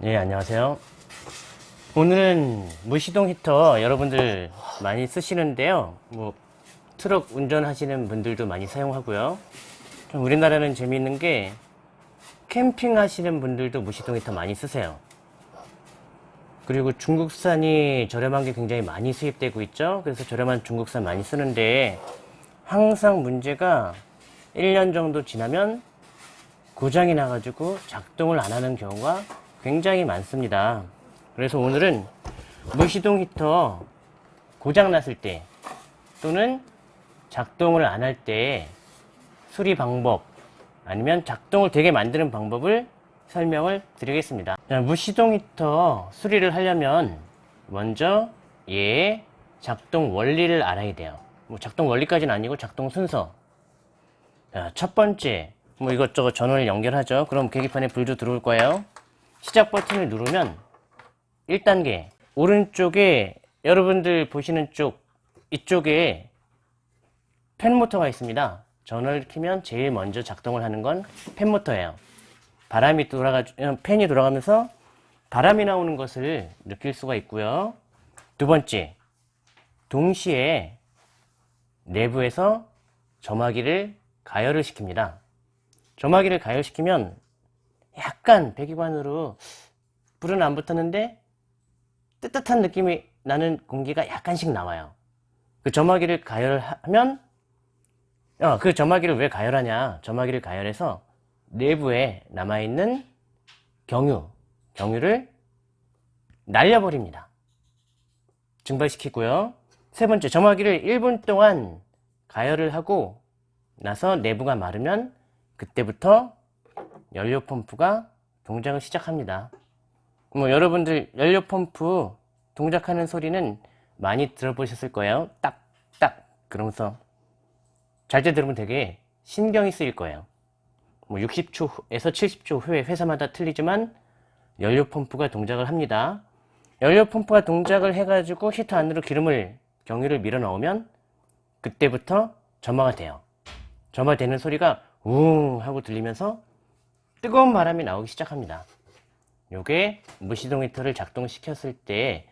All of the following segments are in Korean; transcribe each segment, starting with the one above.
네 안녕하세요. 오늘은 무시동 히터 여러분들 많이 쓰시는데요. 뭐 트럭 운전하시는 분들도 많이 사용하고요. 좀 우리나라는 재미있는 게 캠핑 하시는 분들도 무시동 히터 많이 쓰세요. 그리고 중국산이 저렴한 게 굉장히 많이 수입되고 있죠. 그래서 저렴한 중국산 많이 쓰는데 항상 문제가 1년 정도 지나면 고장이 나가지고 작동을 안 하는 경우가 굉장히 많습니다. 그래서 오늘은 무시동 히터 고장 났을 때 또는 작동을 안 할 때 수리 방법 아니면 작동을 되게 만드는 방법을 설명을 드리겠습니다. 자, 무시동 히터 수리를 하려면 먼저 얘의 작동 원리를 알아야 돼요. 뭐 작동 원리까지는 아니고 작동 순서. 자, 첫 번째 뭐 이것저것 전원을 연결하죠. 그럼 계기판에 불도 들어올 거예요 시작 버튼을 누르면 1단계 오른쪽에 여러분들 보시는 쪽 이쪽에 팬 모터가 있습니다. 전원을 켜면 제일 먼저 작동을 하는 건 팬 모터예요. 바람이 돌아가 팬이 돌아가면서 바람이 나오는 것을 느낄 수가 있고요. 두 번째 동시에 내부에서 점화기를 가열을 시킵니다. 점화기를 가열시키면 약간 배기관으로 불은 안 붙었는데 뜨뜻한 느낌이 나는 공기가 약간씩 나와요. 그 점화기를 가열하면 어, 그 점화기를 왜 가열하냐? 점화기를 가열해서 내부에 남아있는 경유 경유를 날려버립니다. 증발시키고요. 세 번째 점화기를 1분 동안 가열을 하고 나서 내부가 마르면 그때부터 연료 펌프가 동작을 시작합니다. 뭐 여러분들 연료 펌프 동작하는 소리는 많이 들어보셨을 거예요. 딱딱 그러면서 잘 때 들으면 되게 신경이 쓰일 거예요. 뭐 60초에서 70초 후에 회사마다 틀리지만 연료 펌프가 동작을 합니다. 연료 펌프가 동작을 해가지고 히터 안으로 기름을 경유를 밀어 넣으면 그때부터 점화가 돼요. 점화되는 소리가 웅 하고 들리면서 뜨거운 바람이 나오기 시작합니다. 요게 무시동 히터를 작동시켰을 때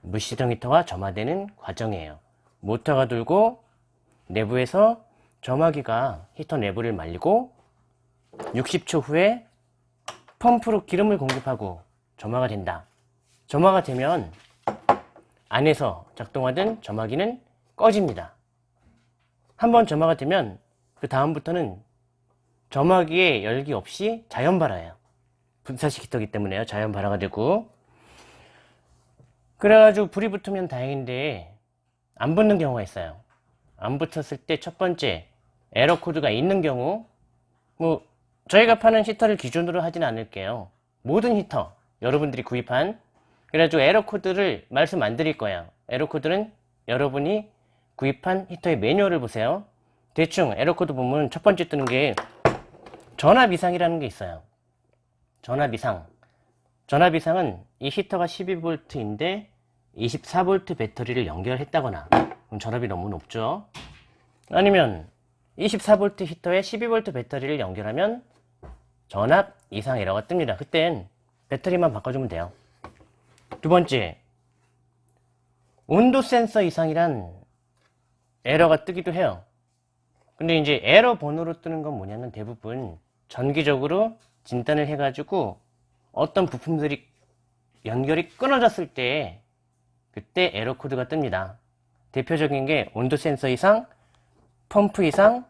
무시동 히터가 점화되는 과정이에요. 모터가 돌고 내부에서 점화기가 히터 내부를 말리고 60초 후에 펌프로 기름을 공급하고 점화가 된다. 점화가 되면 안에서 작동하던 점화기는 꺼집니다. 한번 점화가 되면 그 다음부터는 점화기에 열기 없이 자연 발화예요. 분사식 히터기 때문에요. 자연 발화가 되고. 그래가지고 불이 붙으면 다행인데 안 붙는 경우가 있어요. 안 붙었을 때 첫 번째 에러 코드가 있는 경우 뭐 저희가 파는 히터를 기준으로 하진 않을게요. 모든 히터 여러분들이 구입한 그래가지고 에러 코드를 말씀 안 드릴 거예요. 에러 코드는 여러분이 구입한 히터의 매뉴얼을 보세요. 대충 에러 코드 보면 첫 번째 뜨는 게 전압 이상이라는 게 있어요. 전압 이상. 전압 이상은 이 히터가 12V인데 24V 배터리를 연결했다거나. 그럼 전압이 너무 높죠? 아니면 24V 히터에 12V 배터리를 연결하면 전압 이상 에러가 뜹니다. 그땐 배터리만 바꿔주면 돼요. 두 번째 온도 센서 이상이란 에러가 뜨기도 해요. 근데 이제 에러 번호로 뜨는 건 뭐냐면 대부분 전기적으로 진단을 해가지고 어떤 부품들이 연결이 끊어졌을 때 그때 에러 코드가 뜹니다. 대표적인 게 온도 센서 이상, 펌프 이상,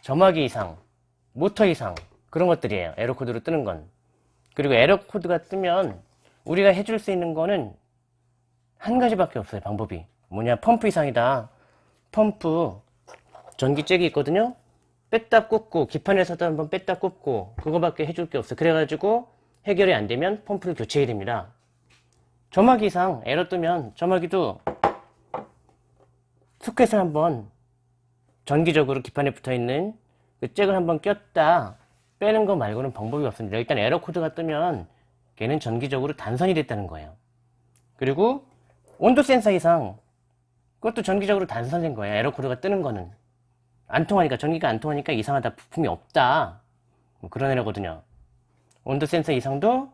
점화기 이상, 모터 이상 그런 것들이에요. 에러 코드로 뜨는 건. 그리고 에러 코드가 뜨면 우리가 해줄 수 있는 거는 한 가지밖에 없어요. 방법이. 뭐냐 펌프 이상이다. 펌프 전기잭이 있거든요. 뺐다 꽂고 기판에서도 한번 뺐다 꽂고 그거밖에 해줄 게 없어 그래가지고 해결이 안 되면 펌프를 교체해야 됩니다. 점화기 이상 에러 뜨면 점화기도 소켓을 한번 전기적으로 기판에 붙어있는 그 잭을 한번 꼈다 빼는 거 말고는 방법이 없습니다. 일단 에러 코드가 뜨면 걔는 전기적으로 단선이 됐다는 거예요. 그리고 온도 센서 이상 그것도 전기적으로 단선된 거예요. 에러 코드가 뜨는 거는 안 통하니까 전기가 안 통하니까 이상하다 부품이 없다 뭐 그런 애라거든요 온도 센서 이상도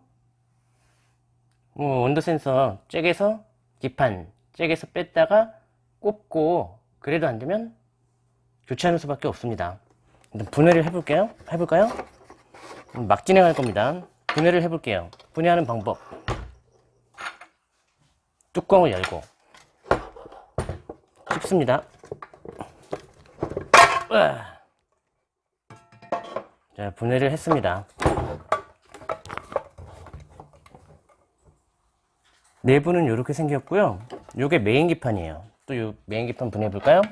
뭐 온도 센서 잭에서 기판 잭에서 뺐다가 꼽고 그래도 안 되면 교체하는 수밖에 없습니다. 분해를 해볼게요. 해볼까요? 음, 막 진행할 겁니다. 분해를 해볼게요. 분해하는 방법. 뚜껑을 열고 씹습니다. 으아. 자, 분해를 했습니다. 내부는 이렇게 생겼고요. 이게 메인 기판이에요. 또 이 메인 기판 분해해 볼까요?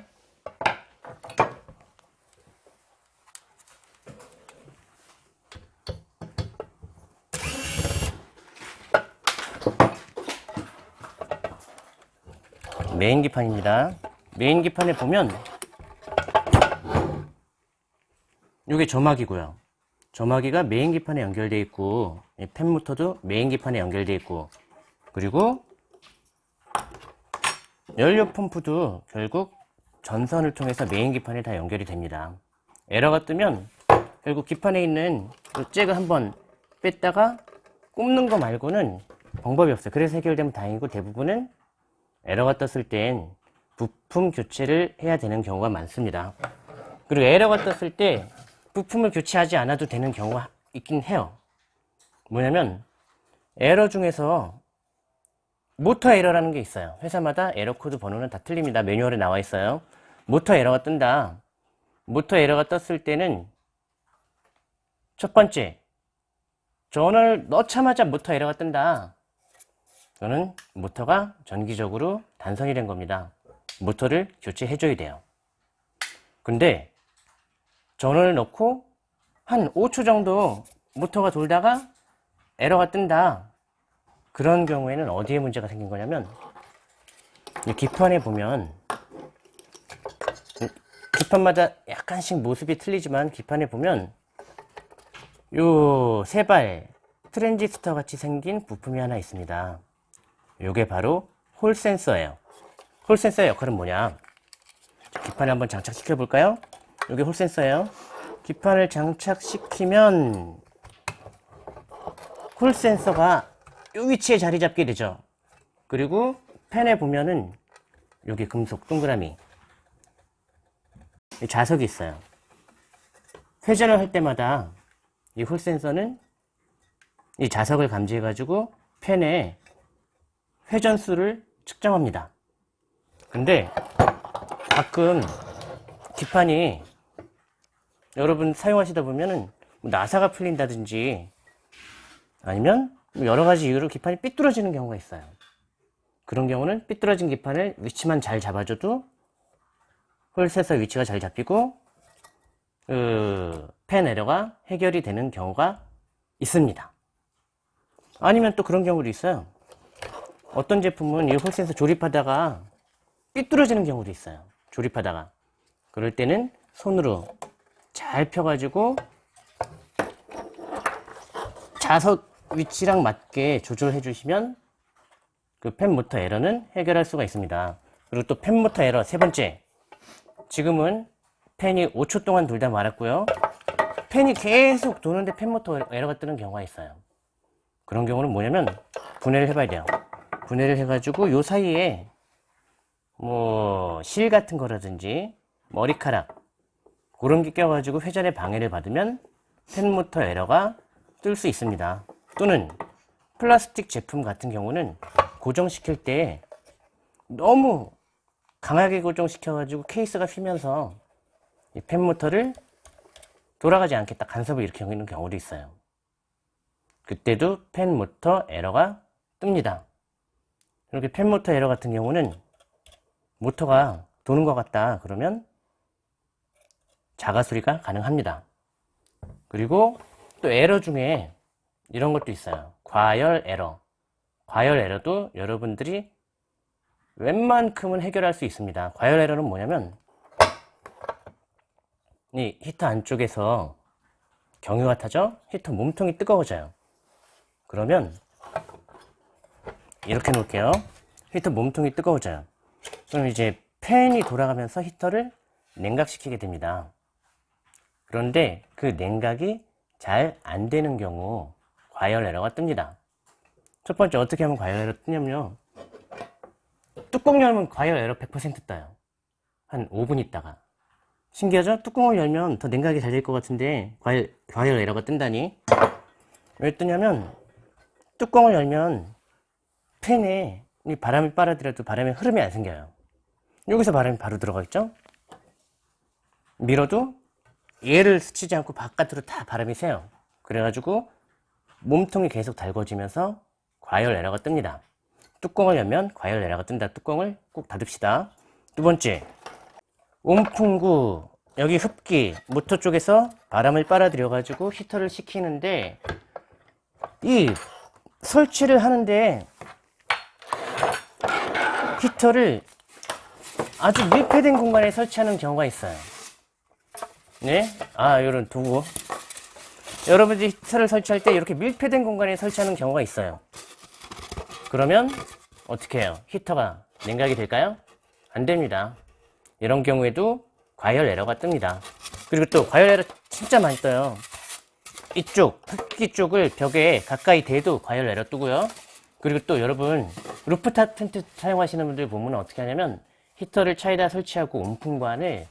메인 기판입니다. 메인 기판에 보면 이게 점화기고요. 점화기가 메인 기판에 연결되어 있고 이 팬 모터도 메인 기판에 연결되어 있고 그리고 연료 펌프도 결국 전선을 통해서 메인 기판에 다 연결이 됩니다. 에러가 뜨면 결국 기판에 있는 그 잭을 한번 뺐다가 꼽는 거 말고는 방법이 없어요. 그래서 해결되면 다행이고 대부분은 에러가 떴을 땐 부품 교체를 해야 되는 경우가 많습니다. 그리고 에러가 떴을 때 부품을 교체하지 않아도 되는 경우가 있긴 해요. 뭐냐면 에러 중에서 모터 에러라는 게 있어요. 회사마다 에러 코드 번호는 다 틀립니다. 매뉴얼에 나와 있어요. 모터 에러가 뜬다. 모터 에러가 떴을 때는 첫 번째 전원을 넣자마자 모터 에러가 뜬다. 저는 모터가 전기적으로 단선이 된 겁니다. 모터를 교체해 줘야 돼요. 근데 전원을 넣고 한 5초 정도 모터가 돌다가 에러가 뜬다. 그런 경우에는 어디에 문제가 생긴 거냐면 이 기판에 보면 기판마다 약간씩 모습이 틀리지만 기판에 보면 요 세발 트랜지스터 같이 생긴 부품이 하나 있습니다. 요게 바로 홀 센서예요. 홀 센서의 역할은 뭐냐? 기판에 한번 장착시켜 볼까요? 요게 홀 센서예요. 기판을 장착시키면 홀 센서가 요 위치에 자리 잡게 되죠. 그리고 펜에 보면은 여기 금속 동그라미 이 자석이 있어요. 회전을 할 때마다 이 홀 센서는 이 자석을 감지해 가지고 펜에 회전수를 측정합니다. 근데 가끔 기판이 여러분 사용하시다 보면은 뭐 나사가 풀린다든지 아니면 여러 가지 이유로 기판이 삐뚤어지는 경우가 있어요. 그런 경우는 삐뚤어진 기판을 위치만 잘 잡아줘도 홀셋서 위치가 잘 잡히고 그, 펜 에러가 해결이 되는 경우가 있습니다. 아니면 또 그런 경우도 있어요. 어떤 제품은 이 홀센서 조립하다가 삐뚤어지는 경우도 있어요. 조립하다가. 그럴 때는 손으로 잘 펴가지고 자석 위치랑 맞게 조절해 주시면 그펜 모터 에러는 해결할 수가 있습니다. 그리고 또펜 모터 에러 세 번째. 지금은 펜이 5초 동안 돌다 말았고요. 펜이 계속 도는데 펜 모터 에러가 뜨는 경우가 있어요. 그런 경우는 뭐냐면 분해를 해봐야 돼요. 분해를 해가지고 요 사이에 뭐 실 같은 거라든지 머리카락 그런 게 껴가지고 회전에 방해를 받으면 팬 모터 에러가 뜰 수 있습니다. 또는 플라스틱 제품 같은 경우는 고정시킬 때 너무 강하게 고정시켜가지고 케이스가 휘면서 이 팬 모터를 돌아가지 않겠다 간섭을 일으키는 경우도 있어요. 그때도 팬 모터 에러가 뜹니다. 이렇게 펜 모터 에러 같은 경우는 모터가 도는 것 같다 그러면 자가 수리가 가능합니다. 그리고 또 에러 중에 이런 것도 있어요. 과열 에러. 과열 에러도 여러분들이 웬만큼은 해결할 수 있습니다. 과열 에러는 뭐냐면 이 히터 안쪽에서 경유가 타죠? 히터 몸통이 뜨거워져요. 그러면 이렇게 놓을게요. 히터 몸통이 뜨거워져요. 그럼 이제 팬이 돌아가면서 히터를 냉각시키게 됩니다. 그런데 그 냉각이 잘 안 되는 경우 과열 에러가 뜹니다. 첫 번째 어떻게 하면 과열 에러 뜨냐면요. 뚜껑 열면 과열 에러 100% 떠요. 한 5분 있다가. 신기하죠? 뚜껑을 열면 더 냉각이 잘 될 것 같은데 과열, 과열 에러가 뜬다니. 왜 뜨냐면 뚜껑을 열면 팬에 이 바람을 빨아들여도 바람의 흐름이 안 생겨요. 여기서 바람이 바로 들어가겠죠? 밀어도 얘를 스치지 않고 바깥으로 다 바람이 새요. 그래가지고 몸통이 계속 달궈지면서 과열 에러가 뜹니다. 뚜껑을 열면 과열 에러가 뜬다. 뚜껑을 꼭 닫읍시다. 두 번째, 온풍구 여기 흡기 모터 쪽에서 바람을 빨아들여 가지고 히터를 식히는데 이 설치를 하는데 히터를 아주 밀폐된 공간에 설치하는 경우가 있어요. 네? 아, 이런 도구. 여러분들이 히터를 설치할 때 이렇게 밀폐된 공간에 설치하는 경우가 있어요. 그러면 어떻게 해요? 히터가 냉각이 될까요? 안 됩니다. 이런 경우에도 과열 에러가 뜹니다. 그리고 또 과열 에러 진짜 많이 떠요. 이쪽, 흡기 쪽을 벽에 가까이 대도 과열 에러 뜨고요. 그리고 또 여러분 루프탑 텐트 사용하시는 분들 보면 어떻게 하냐면 히터를 차에다 설치하고 온풍관을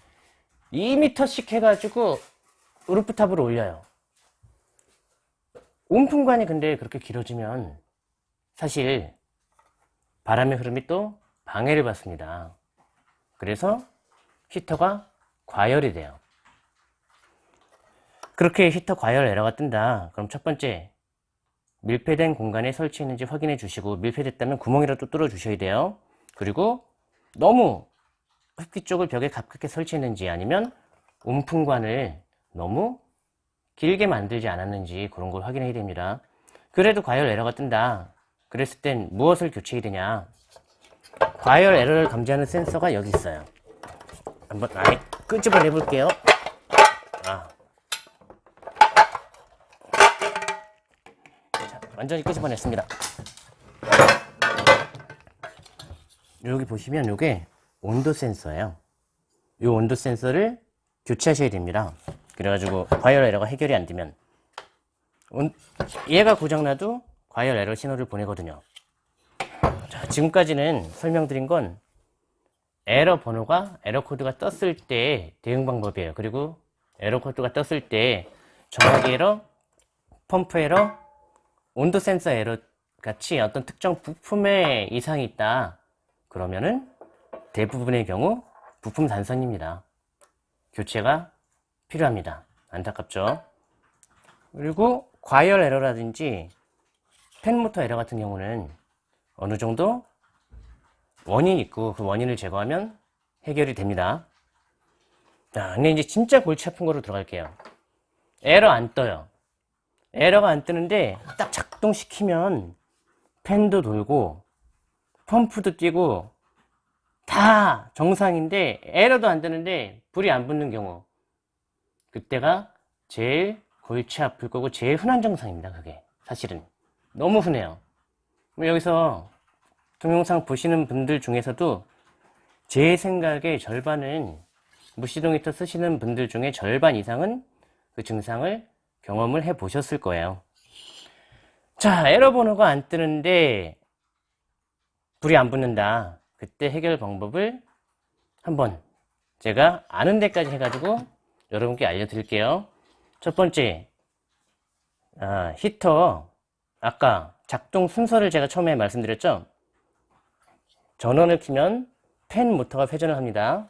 2m씩 해가지고 rooftop으로 올려요. 온풍관이 근데 그렇게 길어지면 사실 바람의 흐름이 또 방해를 받습니다. 그래서 히터가 과열이 돼요. 그렇게 히터 과열 에러가 뜬다. 그럼 첫 번째 밀폐된 공간에 설치했는지 확인해 주시고 밀폐됐다면 구멍이라도 뚫어 주셔야 돼요. 그리고 너무 흡기 쪽을 벽에 가깝게 설치했는지 아니면 온풍관을 너무 길게 만들지 않았는지 그런 걸 확인해야 됩니다. 그래도 과열 에러가 뜬다. 그랬을 땐 무엇을 교체해야 되냐? 과열 에러를 감지하는 센서가 여기 있어요. 한번 아예 끄집어내 볼게요. 아. 자, 완전히 끄집어냈습니다. 여기 보시면 이게 온도 센서예요. 이 온도 센서를 교체하셔야 됩니다. 그래가지고 과열 에러가 해결이 안 되면 온- 얘가 고장나도 과열 에러 신호를 보내거든요. 자, 지금까지는 설명드린 건 에러 번호가 에러 코드가 떴을 때 대응 방법이에요. 그리고 에러 코드가 떴을 때 점화기 에러, 펌프 에러, 온도 센서 에러 같이 어떤 특정 부품에 이상이 있다. 그러면은 대부분의 경우 부품 단선입니다. 교체가 필요합니다. 안타깝죠? 그리고 과열 에러라든지 팬모터 에러 같은 경우는 어느 정도 원인이 있고 그 원인을 제거하면 해결이 됩니다. 자, 근데 이제 진짜 골치 아픈 거로 들어갈게요. 에러 안 떠요. 에러가 안 뜨는데 딱 작동시키면 팬도 돌고 펌프도 뛰고 다 정상인데 에러도 안 뜨는데 불이 안 붙는 경우 그때가 제일 골치 아플 거고 제일 흔한 증상입니다 그게. 사실은. 너무 흔해요. 여기서 동영상 보시는 분들 중에서도 제 생각에 절반은 무시동 히터 쓰시는 분들 중에 절반 이상은 그 증상을 경험을 해 보셨을 거예요. 자 에러 번호가 안 뜨는데 불이 안 붙는다 그때 해결 방법을 한번 제가 아는 데까지 해가지고 여러분께 알려드릴게요. 첫 번째, 아, 히터 아까 작동 순서를 제가 처음에 말씀드렸죠. 전원을 키면 팬 모터가 회전을 합니다.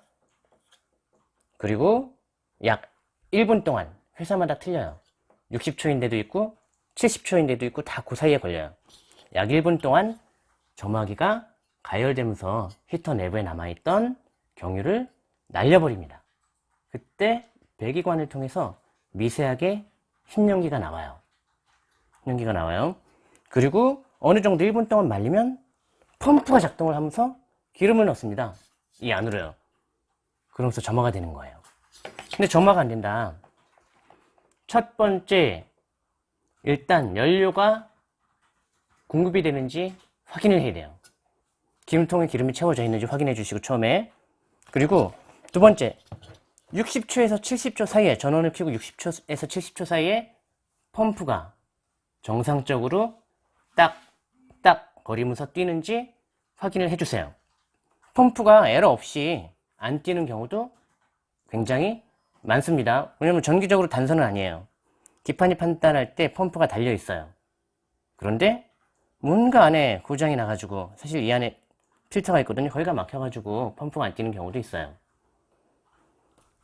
그리고 약 1분 동안 회사마다 틀려요. 60초인데도 있고 70초인데도 있고 다 그 사이에 걸려요. 약 1분 동안 점화기가 가열되면서 히터 내부에 남아있던 경유를 날려버립니다. 그때 배기관을 통해서 미세하게 흰연기가 나와요. 흰연기가 나와요. 그리고 어느 정도 1분 동안 말리면 펌프가 작동을 하면서 기름을 넣습니다. 이 안으로요. 그러면서 점화가 되는 거예요. 근데 점화가 안 된다. 첫 번째, 일단 연료가 공급이 되는지 확인을 해야 돼요. 기름통에 기름이 채워져 있는지 확인해 주시고 처음에 그리고 두 번째 60초에서 70초 사이에 전원을 켜고 60초에서 70초 사이에 펌프가 정상적으로 딱 거리면서 뛰는지 확인을 해주세요. 펌프가 에러 없이 안 뛰는 경우도 굉장히 많습니다. 왜냐면 전기적으로 단선은 아니에요. 기판이 판단할 때 펌프가 달려 있어요. 그런데 뭔가 안에 고장이 나가지고 사실 이 안에 필터가 있거든요. 거기가 막혀가지고 펌프가 안 뛰는 경우도 있어요.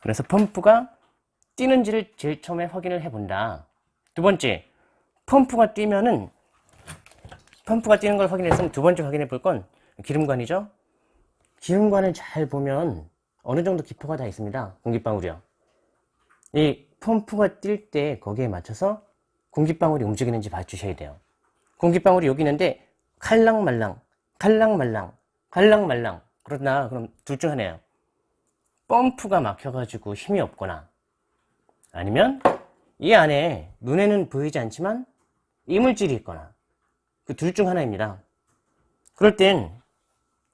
그래서 펌프가 뛰는지를 제일 처음에 확인을 해본다. 두 번째, 펌프가 뛰면은 펌프가 뛰는 걸 확인했으면 두 번째 확인해 볼 건 기름관이죠. 기름관을 잘 보면 어느 정도 기포가 다 있습니다. 공기방울이요. 이 펌프가 뛸 때 거기에 맞춰서 공기방울이 움직이는지 봐주셔야 돼요. 공기방울이 여기 있는데 칼랑말랑, 칼랑말랑, 칼랑말랑 그러나 그럼 둘 중 하나예요. 펌프가 막혀가지고 힘이 없거나 아니면 이 안에 눈에는 보이지 않지만 이물질이 있거나 그 둘 중 하나입니다. 그럴 땐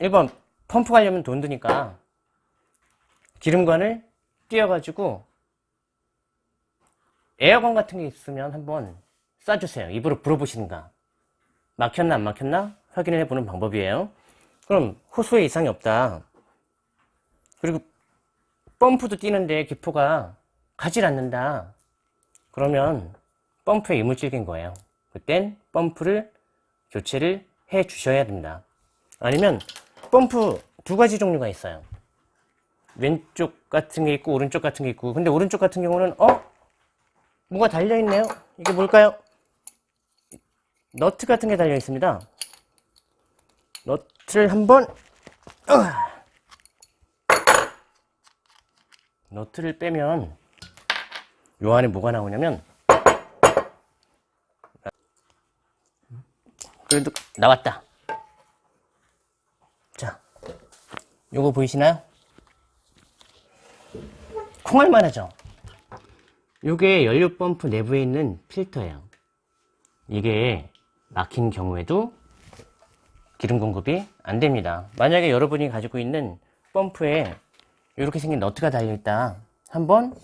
1번 펌프 가려면 돈 드니까 기름관을 띄워가지고 에어건 같은 게 있으면 한번 쏴주세요. 입으로 불어보시는가. 막혔나 안 막혔나 확인을 해보는 방법이에요. 그럼 호수에 이상이 없다. 그리고 펌프도 뛰는데 기포가 가질 않는다. 그러면 펌프에 이물질인 거예요. 그땐 펌프를 교체를 해 주셔야 됩니다. 아니면 펌프 두 가지 종류가 있어요. 왼쪽 같은 게 있고 오른쪽 같은 게 있고 근데 오른쪽 같은 경우는 어? 뭐가 달려있네요. 이게 뭘까요? 너트 같은 게 달려 있습니다. 너트 를 한번 너트를 빼면 요 안에 뭐가 나오냐면 그래도 나왔다. 자, 요거 보이시나요? 콩알만 하죠? 요게 연료 펌프 내부에 있는 필터예요. 이게 막힌 경우에도 기름 공급이 안 됩니다. 만약에 여러분이 가지고 있는 펌프에 이렇게 생긴 너트가 달려있다. 한번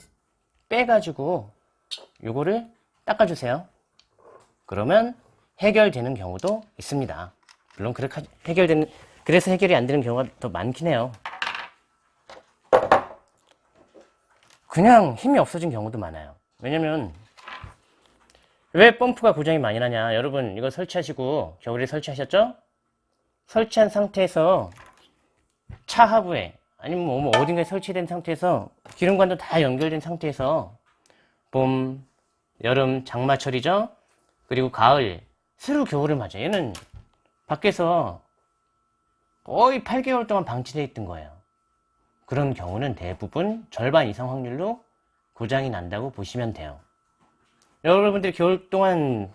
빼가지고 요거를 닦아주세요. 그러면 해결되는 경우도 있습니다. 물론 그렇게 해결되는 그래서 해결이 안 되는 경우가 더 많긴 해요. 그냥 힘이 없어진 경우도 많아요. 왜냐면 왜 펌프가 고장이 많이 나냐 여러분 이거 설치하시고 겨울에 설치하셨죠? 설치한 상태에서 차 하부에 아니면 뭐 어딘가에 설치된 상태에서 기름관도 다 연결된 상태에서 봄, 여름, 장마철이죠? 그리고 가을, 새로 겨울을 맞아 얘는 밖에서 거의 8개월 동안 방치되어 있던 거예요. 그런 경우는 대부분 절반 이상 확률로 고장이 난다고 보시면 돼요. 여러분들이 겨울 동안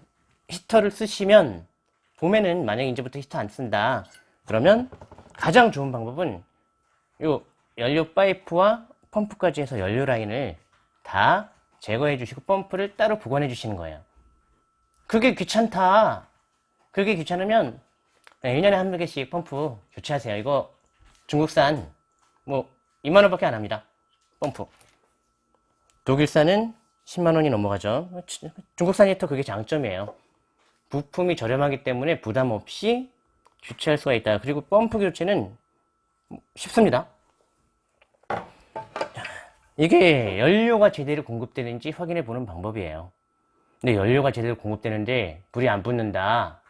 히터를 쓰시면 봄에는 만약에 이제부터 히터 안 쓴다 그러면 가장 좋은 방법은 요 연료 파이프와 펌프까지 해서 연료 라인을 다 제거해 주시고 펌프를 따로 보관해 주시는 거예요. 그게 귀찮다. 그게 귀찮으면 1년에 한 개씩 펌프 교체하세요. 이거 중국산 뭐 2만원 밖에 안 합니다. 펌프. 독일산은 10만원이 넘어가죠. 중국산 히터 그게 장점이에요 부품이 저렴하기 때문에 부담 없이 교체할 수가 있다. 그리고 펌프 교체는 쉽습니다. 이게 연료가 제대로 공급되는지 확인해 보는 방법이에요. 근데 연료가 제대로 공급되는데 불이 안 붙는다.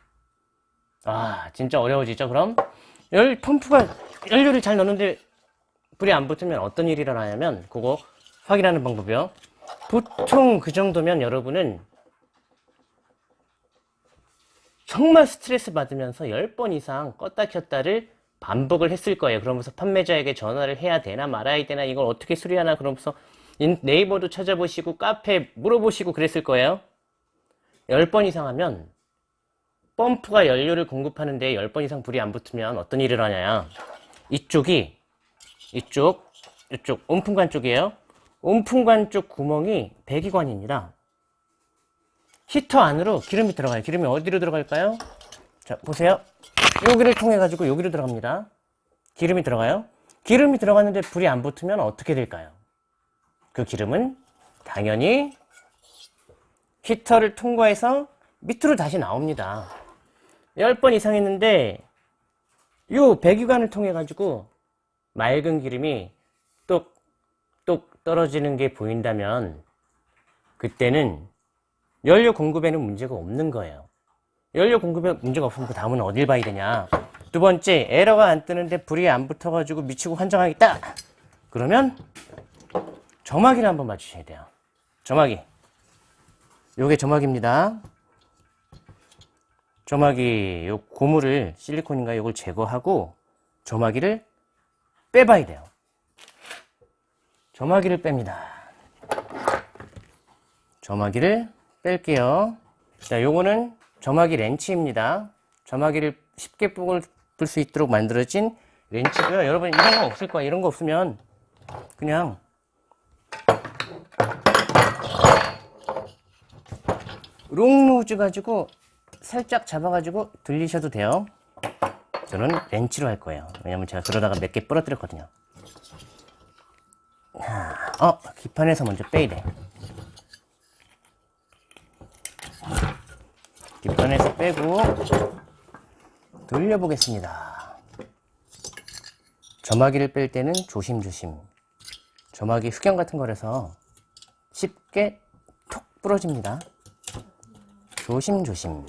아 진짜 어려워지죠 그럼? 열 펌프가 연료를 잘 넣는데 불이 안 붙으면 어떤 일이 일어나냐면 그거 확인하는 방법이요. 보통 그 정도면 여러분은 정말 스트레스 받으면서 10번 이상 껐다 켰다를 반복을 했을 거예요. 그러면서 판매자에게 전화를 해야 되나 말아야 되나 이걸 어떻게 수리하나 그러면서 네이버도 찾아보시고 카페 물어보시고 그랬을 거예요. 10번 이상 하면 펌프가 연료를 공급하는데 10번 이상 불이 안 붙으면 어떤 일을 하냐 이쪽이 이쪽 이쪽 온풍관 쪽이에요. 온풍관 쪽 구멍이 배기관입니다 히터 안으로 기름이 들어가요. 기름이 어디로 들어갈까요? 자 보세요. 여기를 통해 가지고 여기로 들어갑니다. 기름이 들어가요. 기름이 들어갔는데 불이 안 붙으면 어떻게 될까요? 그 기름은 당연히 히터를 통과해서 밑으로 다시 나옵니다. 10번 이상 했는데 요 배기관을 통해 가지고 맑은 기름이 똑똑 떨어지는 게 보인다면 그때는 연료 공급에는 문제가 없는 거예요. 연료 공급에 문제가 없으면 그 다음은 어딜 봐야 되냐. 두 번째, 에러가 안 뜨는데 불이 안 붙어가지고 미치고 환장하겠다. 그러면 점화기를 한번 맞추셔야 돼요. 점화기. 요게 점화기입니다. 점화기 요 고무를 실리콘인가 요걸 제거하고 점화기를 빼봐야 돼요. 점화기를 뺍니다. 점화기를 뺄게요. 자, 요거는 점화기 렌치입니다. 점화기를 쉽게 뽕을 들수 있도록 만들어진 렌치고요. 여러분 이런 거 없을 거야. 이런 거 없으면 그냥 롱루즈 가지고 살짝 잡아 가지고 들리셔도 돼요. 저는 렌치로 할 거예요. 왜냐면 제가 그러다가 몇 개 부러뜨렸거든요. 자, 어, 기판에서 먼저 빼야 돼. 기판에서 빼고 돌려보겠습니다. 점화기를 뺄 때는 조심조심. 점화기 흑연 같은 거라서 쉽게 톡 부러집니다. 조심조심.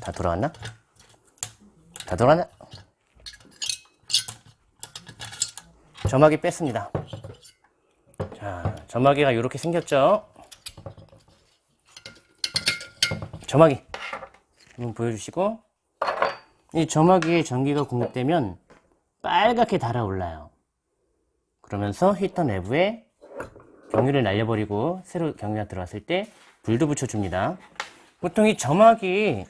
다 돌아왔나? 다 돌아왔나? 점화기 뺐습니다. 자, 점화기가 이렇게 생겼죠? 점화기 한번 보여주시고 이 점화기에 전기가 공급되면 빨갛게 달아올라요. 그러면서 히터 내부에 경유를 날려버리고 새로 경유가 들어왔을 때 불도 붙여줍니다. 보통 이 점화기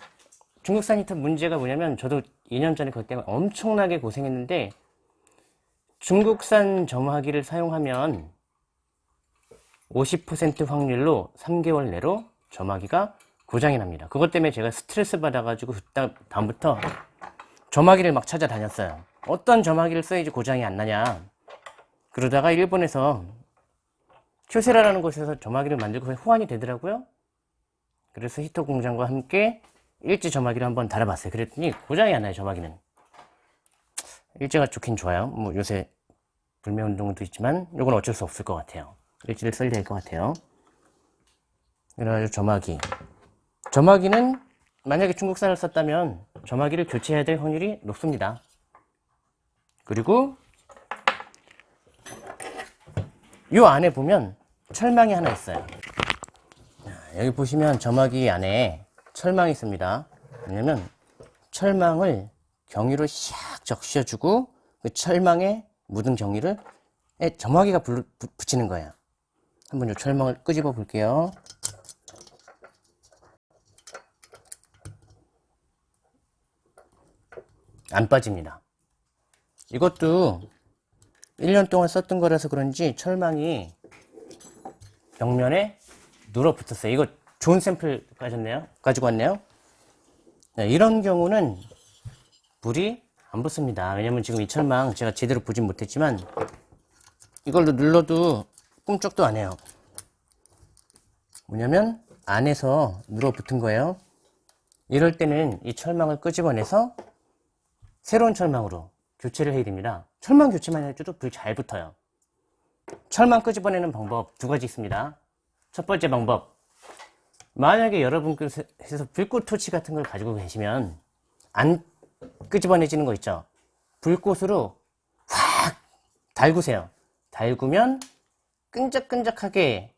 중국산 히터 문제가 뭐냐면 저도 2년 전에 그것 때문에 엄청나게 고생했는데 중국산 점화기를 사용하면 50% 확률로 3개월 내로 점화기가 고장이 납니다. 그것 때문에 제가 스트레스 받아가지고 그다- 다음부터 점화기를 막 찾아다녔어요. 어떤 점화기를 써야지 고장이 안 나냐. 그러다가 일본에서 큐세라라는 곳에서 점화기를 만들고 호환이 되더라고요. 그래서 히터 공장과 함께 일제 점화기를 한번 달아봤어요. 그랬더니 고장이 안 나요, 점화기는. 일제가 좋긴 좋아요. 뭐 요새 불매운동도 있지만 이건 어쩔 수 없을 것 같아요. 일제를 써야 될 것 같아요. 그래가지고 점화기. 점화기는 만약에 중국산을 썼다면 점화기를 교체해야 될 확률이 높습니다. 그리고 이 안에 보면 철망이 하나 있어요. 자, 여기 보시면 점화기 안에 철망이 있습니다. 왜냐면 철망을 경유로 샥 적셔주고 그 철망에 묻은 경유를 에 점화기가 붙이는 거예요. 한번 이 철망을 끄집어 볼게요. 안 빠집니다. 이것도 1년 동안 썼던 거라서 그런지 철망이 벽면에 눌어 붙었어요. 이거 좋은 샘플 가졌네요. 가지고 왔네요. 네, 이런 경우는 불이 안 붙습니다. 왜냐면 지금 이 철망 제가 제대로 보진 못했지만 이걸로 눌러도 꿈쩍도 안 해요. 뭐냐면 안에서 눌어 붙은 거예요. 이럴 때는 이 철망을 끄집어내서 새로운 철망으로 교체를 해야 됩니다. 철망 교체만 해줘도 불 잘 붙어요. 철망 끄집어내는 방법 두 가지 있습니다. 첫 번째 방법. 만약에 여러분께서 불꽃 토치 같은 걸 가지고 계시면 안 끄집어내지는 거 있죠. 불꽃으로 확 달구세요. 달구면 끈적끈적하게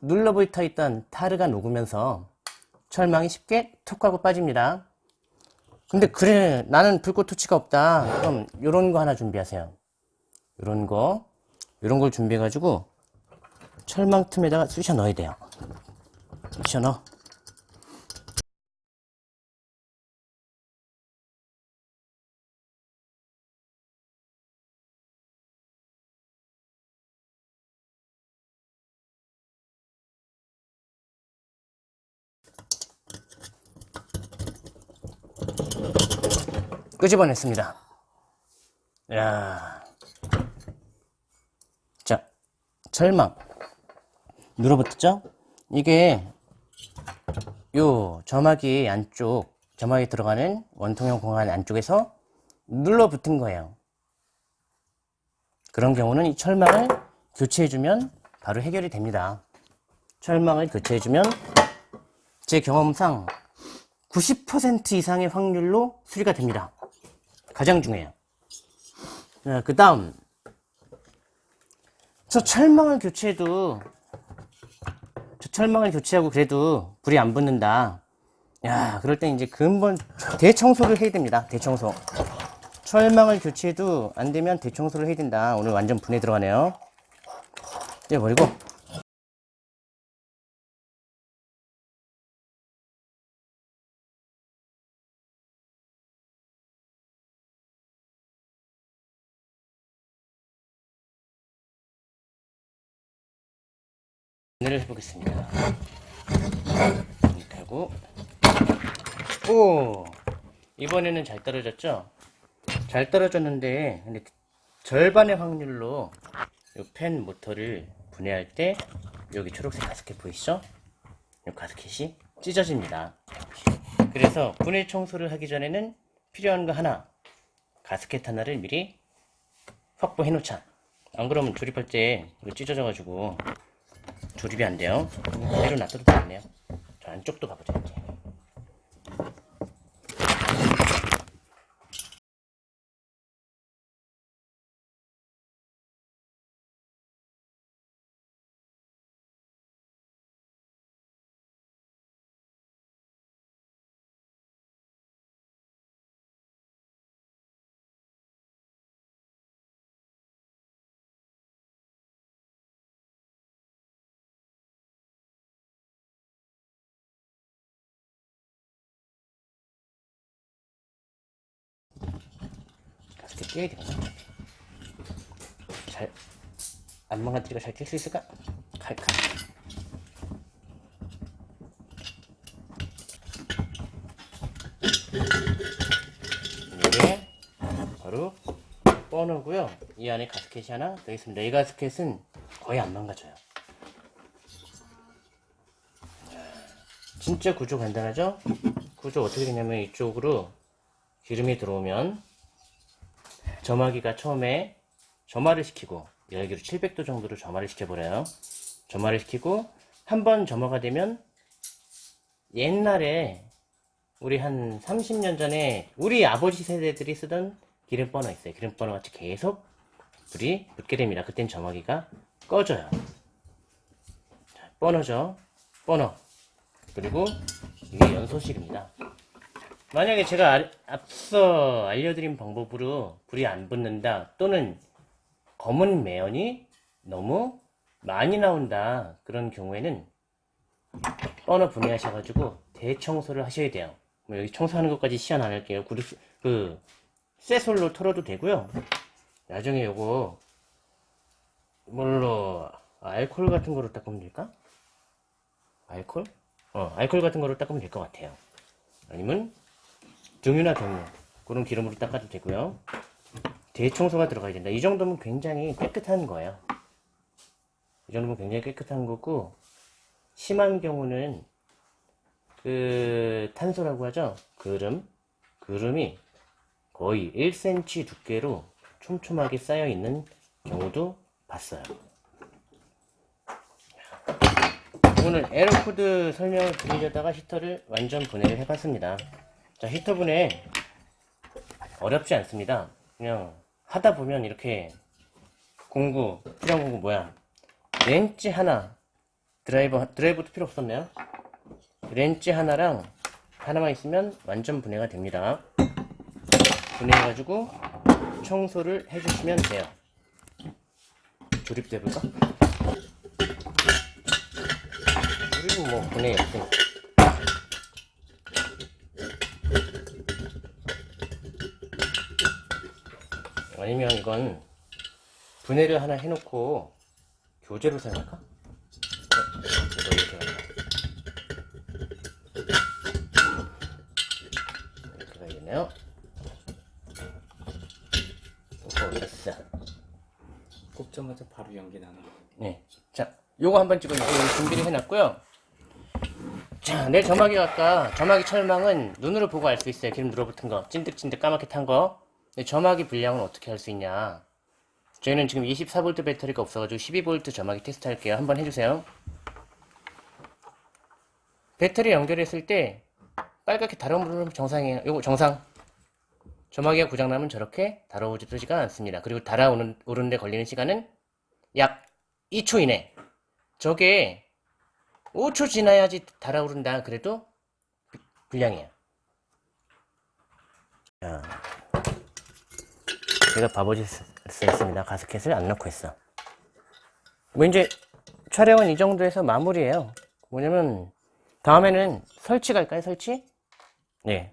눌러붙어 있던 타르가 녹으면서 철망이 쉽게 톡 하고 빠집니다. 근데 그래 나는 불꽃 토치가 없다. 그럼 요런 거 하나 준비하세요. 요런 거 요런 걸 준비해 가지고 철망 틈에다가 쑤셔 넣어야 돼요. 쑤셔 넣어 끄집어냈습니다. 야. 자, 철망. 눌어붙었죠? 이게 요 점막이 안쪽, 점막이 들어가는 원통형 공간 안쪽에서 눌러 붙은 거예요. 그런 경우는 이 철망을 교체해주면 바로 해결이 됩니다. 철망을 교체해주면 제 경험상 90% 이상의 확률로 수리가 됩니다. 가장 중요해요. 그 다음 저 철망을 교체해도 저 철망을 교체하고 그래도 불이 안 붙는다. 야, 그럴 땐 이제 근본 대청소를 해야 됩니다. 대청소. 철망을 교체해도 안 되면 대청소를 해야 된다. 오늘 완전 분해 들어가네요. 떼버리고. 분해를 해보겠습니다. 하고 오 이번에는 잘 떨어졌죠? 잘 떨어졌는데 근데 절반의 확률로 이펜 모터를 분해할 때 여기 초록색 가스켓 보이시죠? 이 가스켓이 찢어집니다. 그래서 분해 청소를 하기 전에는 필요한 거 하나 가스켓 하나를 미리 확보해 놓자. 안 그러면 조립할 때 찢어져 가지고 조립이 안 돼요. 그대로 놔둬도 되겠네요. 저 안쪽도 가보자 이제. 가스켓 떼야 되겠네. 잘, 안 망가뜨리고 잘뗄수 있을까? 칼칼. 이게 바로 버너고요. 이 안에 가스켓이 하나 더 있습니다. 이 가스켓은 거의 안 망가져요. 진짜 구조 간단하죠? 구조 어떻게 되냐면 이쪽으로 기름이 들어오면 점화기가 처음에 점화를 시키고 열기로 700도 정도로 점화를 시켜버려요. 점화를 시키고 한 번 점화가 되면 옛날에 우리 한 30년 전에 우리 아버지 세대들이 쓰던 기름 버너 있어요. 기름 버너 같이 계속 불이 붙게 됩니다. 그땐 점화기가 꺼져요. 자, 버너죠. 버너. 그리고 이게 연소실입니다. 만약에 제가 알- 앞서 알려드린 방법으로 불이 안 붙는다 또는 검은 매연이 너무 많이 나온다 그런 경우에는 버너 분해하셔가지고 대청소를 하셔야 돼요 뭐 여기 청소하는 것까지 시연 안 할게요 그리스, 그 쇠솔로 털어도 되고요 나중에 요거 뭘로 알콜 같은 거로 닦으면 될까? 알콜? 어 알콜 같은 거로 닦으면 될 것 같아요 아니면 등유나 경유 그런 기름으로 닦아도 되고요. 대청소가 들어가야 된다. 이 정도면 굉장히 깨끗한 거예요. 이 정도면 굉장히 깨끗한 거고 심한 경우는 그 탄소라고 하죠? 그름? 그름이 거의 1cm 두께로 촘촘하게 쌓여 있는 경우도 봤어요. 오늘 에러코드 설명을 드리려다가 히터를 완전 분해를 해봤습니다 자 히터 분해 어렵지 않습니다. 그냥 하다 보면 이렇게 공구 필요한 공구 뭐야? 렌치 하나 드라이버 드라이버도 필요 없었네요. 렌치 하나랑 하나만 있으면 완전 분해가 됩니다. 분해해 가지고 청소를 해주시면 돼요. 조립도 해볼까? 그리고 뭐 분해 없으니까 아니면 이건 분해를 하나 해놓고 교재로 사용할까? 네, 이거 이렇게 갈까? 이렇게 가야겠네요. 오, 됐어. 꼽자마자 바로 연기 나는 거. 네. 자, 요거 한번. 여기 준비를 해놨고요. 자, 내 점막이 아까 점막이 철망은 눈으로 보고 알 수 있어요. 기름 눌어붙은 거, 찐득찐득 까맣게 탄 거. 점막이 불량은 어떻게 할 수 있냐? 저희는 지금 24V 배터리가 없어가지고 12V 점막이 테스트 할게요. 한번 해주세요. 배터리 연결했을 때 빨갛게 달아오르면 정상이에요. 요거 정상. 점막이가 고장나면 저렇게 달아오르지가 않습니다. 그리고 달아오는 오르는데 걸리는 시간은 약 2초 이내. 저게 5초 지나야지 달아오른다. 그래도 불량이에요. 자, 제가 바보짓을 했습니다. 가스켓을 안 넣고 했어. 뭐 이제 촬영은 이 정도에서 마무리예요. 뭐냐면 다음에는 설치 갈까요? 설치? 네.